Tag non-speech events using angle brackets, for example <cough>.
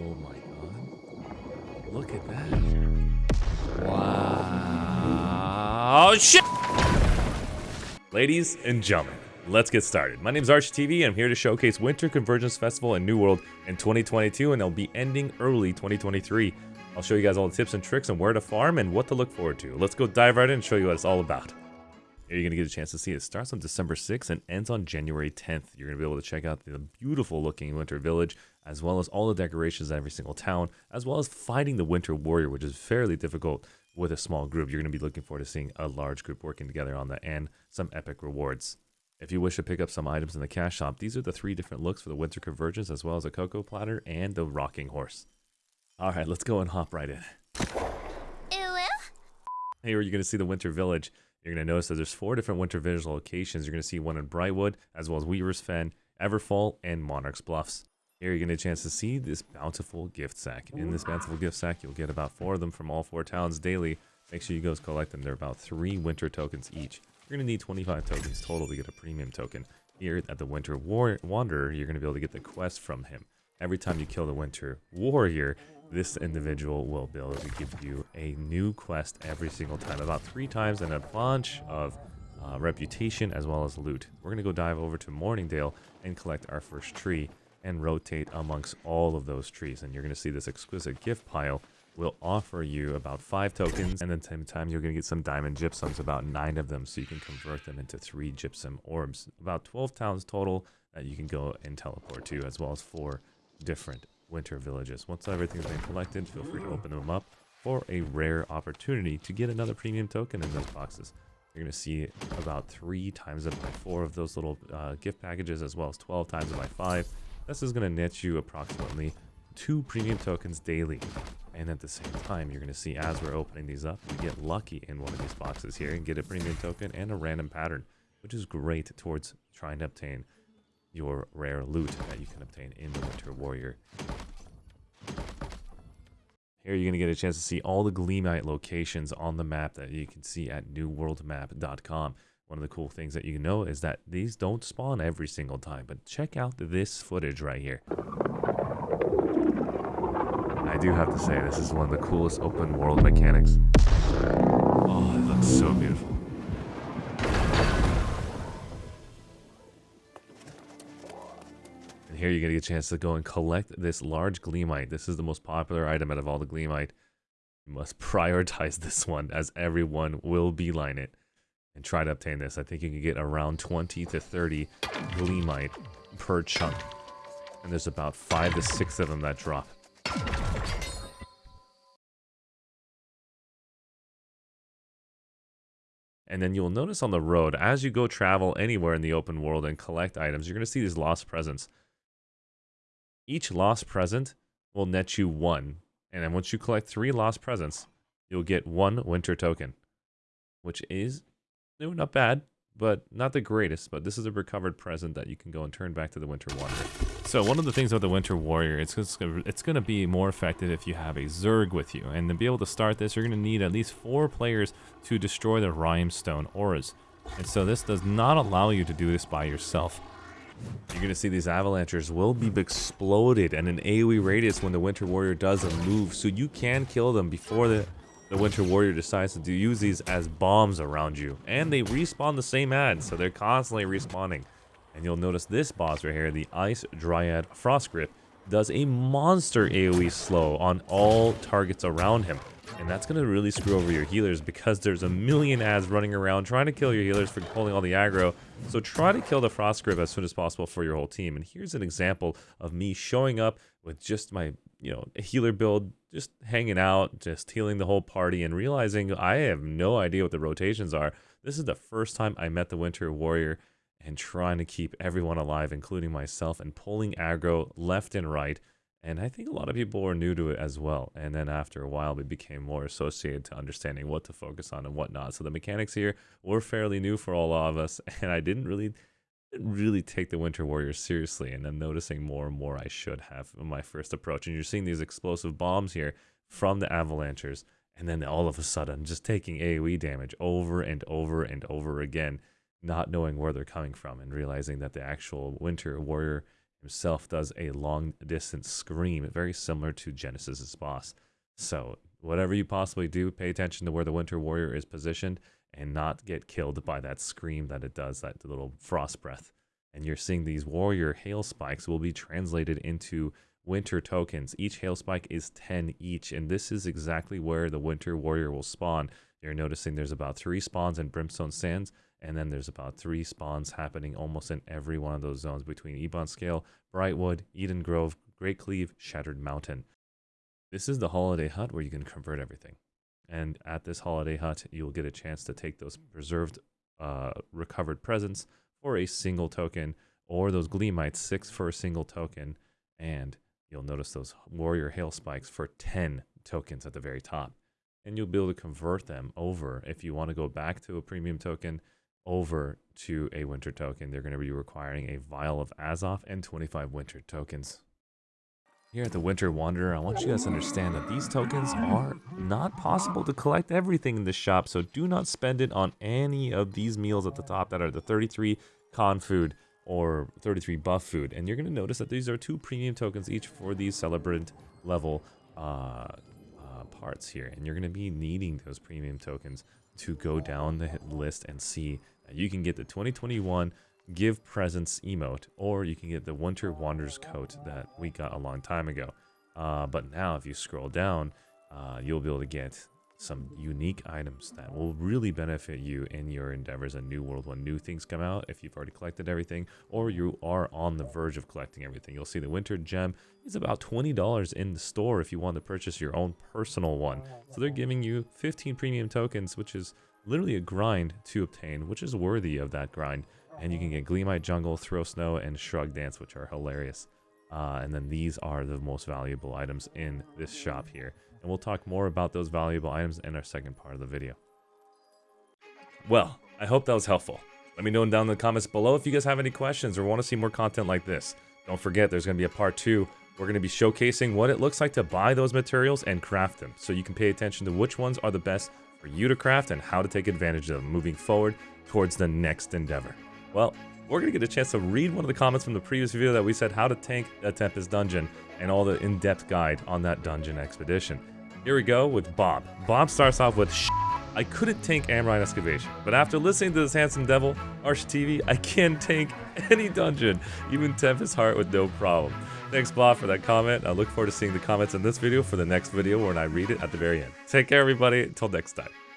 Oh my god. Look at that. Wow. Oh, shit! Ladies and gentlemen, let's get started. My name is Archie TV, and I'm here to showcase Winter Convergence Festival in New World in 2022, and it'll be ending early 2023. I'll show you guys all the tips and tricks on where to farm and what to look forward to. Let's go dive right in and show you what it's all about. You're going to get a chance to see it starts on December 6th and ends on January 10th. You're going to be able to check out the beautiful looking winter village, as well as all the decorations in every single town, as well as fighting the winter warrior, which is fairly difficult with a small group. You're going to be looking forward to seeing a large group working together on that and some epic rewards. If you wish to pick up some items in the cash shop, these are the three different looks for the winter convergence, as well as a cocoa platter and the rocking horse. All right, let's go and hop right in. Here you're going to see the winter village. You're going to notice that there's four different winter village locations. You're going to see one in Brightwood, as well as Weaver's Fen, Everfall, and Monarch's Bluffs. Here to get a chance to see this bountiful gift sack. In this bountiful gift sack, you'll get about four of them from all four towns daily. Make sure you go collect them. They're about three winter tokens each. You're going to need 25 tokens total to get a premium token. Here at the Winter War Wanderer, you're going to be able to get the quest from him. Every time you kill the Winter Warrior, this individual will be able to give you a new quest every single time, about three times, and a bunch of uh, reputation as well as loot. We're going to go dive over to Mourningdale and collect our first tree and rotate amongst all of those trees. And you're going to see this exquisite gift pile will offer you about five tokens and then same time you're going to get some diamond gypsums about nine of them so you can convert them into three gypsum orbs about 12 towns total that you can go and teleport to as well as four different winter villages. Once everything's been collected, feel free to open them up for a rare opportunity to get another premium token in those boxes. You're going to see about three times it by four of those little uh, gift packages, as well as 12 times it by five. This is going to net you approximately two premium tokens daily. And at the same time, you're going to see as we're opening these up, you get lucky in one of these boxes here and get a premium token and a random pattern, which is great towards trying to obtain your rare loot that you can obtain in the Winter Warrior. Here you're going to get a chance to see all the Gleamite locations on the map that you can see at newworldmap.com. One of the cool things that you know is that these don't spawn every single time, but check out this footage right here. I do have to say, this is one of the coolest open world mechanics. Oh, it looks so beautiful. Here you're going to get a chance to go and collect this large Gleamite. This is the most popular item out of all the Gleamite. You must <laughs> prioritize this one as everyone will beeline it and try to obtain this. I think you can get around 20 to 30 Gleamite per chunk. And there's about 5 to 6 of them that drop. And then you'll notice on the road, as you go travel anywhere in the open world and collect items, you're going to see these lost presents. Each lost present will net you one. And then once you collect three lost presents, you'll get one winter token. Which is no, not bad, but not the greatest. But this is a recovered present that you can go and turn back to the Winter Warrior. So one of the things about the Winter Warrior, it's, it's, it's going to be more effective if you have a Zerg with you. And to be able to start this, you're going to need at least four players to destroy the Rhymestone auras. And so this does not allow you to do this by yourself. You're going to see these avalanches will be exploded and an AoE radius when the Winter Warrior does a move. So you can kill them before the, the Winter Warrior decides to use these as bombs around you. And they respawn the same ad, so they're constantly respawning. And you'll notice this boss right here, the Ice Dryad Frost Grip, does a monster AoE slow on all targets around him. And that's going to really screw over your healers because there's a million ads running around trying to kill your healers for pulling all the aggro. So try to kill the Frost Grip as soon as possible for your whole team. And here's an example of me showing up with just my, you know, healer build, just hanging out, just healing the whole party and realizing I have no idea what the rotations are. This is the first time I met the Winter Warrior and trying to keep everyone alive, including myself, and pulling aggro left and right and I think a lot of people were new to it as well. And then after a while, we became more associated to understanding what to focus on and whatnot. So the mechanics here were fairly new for all of us. <laughs> And I didn't really really take the Winter Warriors seriously. And I'm noticing more and more I should have my first approach. And you're seeing these explosive bombs here from the avalanchers. And then all of a sudden, just taking AoE damage over and over and over again, not knowing where they're coming from and realizing that the actual Winter Warrior himself does a long distance scream, very similar to Genesis's boss. So, whatever you possibly do, pay attention to where the Winter Warrior is positioned and not get killed by that scream that it does, that little frost breath. And you're seeing these Warrior Hail Spikes will be translated into Winter tokens. Each Hail Spike is 10 each, and this is exactly where the Winter Warrior will spawn. You're noticing there's about three spawns in Brimstone Sands, and then there's about three spawns happening almost in every one of those zones between Ebon Scale, Brightwood, Eden Grove, Great Cleave, Shattered Mountain. This is the holiday hut where you can convert everything. And at this holiday hut, you'll get a chance to take those preserved, uh, recovered presents for a single token, or those Gleamites, six for a single token. And you'll notice those Warrior Hail Spikes for 10 tokens at the very top. And you'll be able to convert them over if you want to go back to a premium token over to a winter token. They're going to be requiring a vial of Azoth and 25 winter tokens. Here at the Winter Wanderer, I want you guys to understand that these tokens are not possible to collect everything in the shop, so do not spend it on any of these meals at the top that are the 33 con food or 33 buff food. And you're going to notice that these are two premium tokens each for these celebrant level uh, uh, parts here. And you're going to be needing those premium tokens to go down the list and see you can get the 2021 give presents emote, or you can get the Winter Wanderers coat that we got a long time ago. Uh, but now if you scroll down, uh, you'll be able to get some unique items that will really benefit you in your endeavors in New World when new things come out, if you've already collected everything, or you are on the verge of collecting everything. You'll see the Winter Gem is about $20 in the store if you want to purchase your own personal one. So they're giving you 15 premium tokens, which is literally a grind to obtain, which is worthy of that grind. And you can get Gleamite Jungle, Throw Snow, and Shrug Dance, which are hilarious. Uh, and then these are the most valuable items in this shop here. And we'll talk more about those valuable items in our second part of the video. Well, I hope that was helpful. Let me know down in the comments below if you guys have any questions or want to see more content like this. Don't forget, there's going to be a part two. We're going to be showcasing what it looks like to buy those materials and craft them. So you can pay attention to which ones are the best for you to craft and how to take advantage of them moving forward towards the next endeavor. Well, we're going to get a chance to read one of the comments from the previous video that we said how to tank a Tempest dungeon and all the in-depth guide on that dungeon expedition. Here we go with Bob. Bob starts off with I couldn't tank Amrine Excavation, but after listening to this handsome devil, Arch TV, I can tank any dungeon, even Tempest Heart with no problem. Thanks Bob for that comment. I look forward to seeing the comments in this video for the next video when I read it at the very end. Take care everybody, until next time.